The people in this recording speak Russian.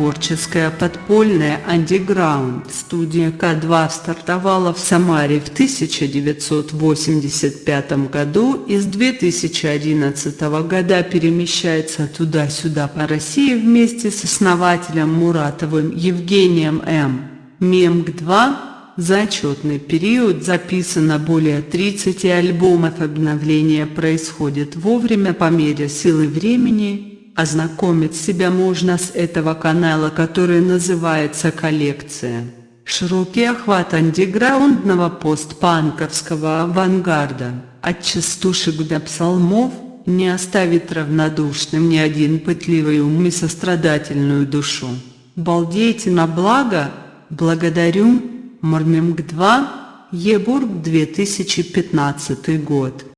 Творческая подпольная андеграунд студия К2 стартовала в Самаре в 1985 году и с 2011 года перемещается туда-сюда по России вместе с основателем Муратовым Евгением М. Мемг-2 за отчетный период записано более 30 альбомов обновление происходит вовремя по мере силы времени, Ознакомить себя можно с этого канала, который называется «Коллекция». Широкий охват андеграундного постпанковского авангарда, от частушек до псалмов, не оставит равнодушным ни один пытливый ум и сострадательную душу. Балдейте на благо, благодарю, Мармемг 2, Ебург 2015 год.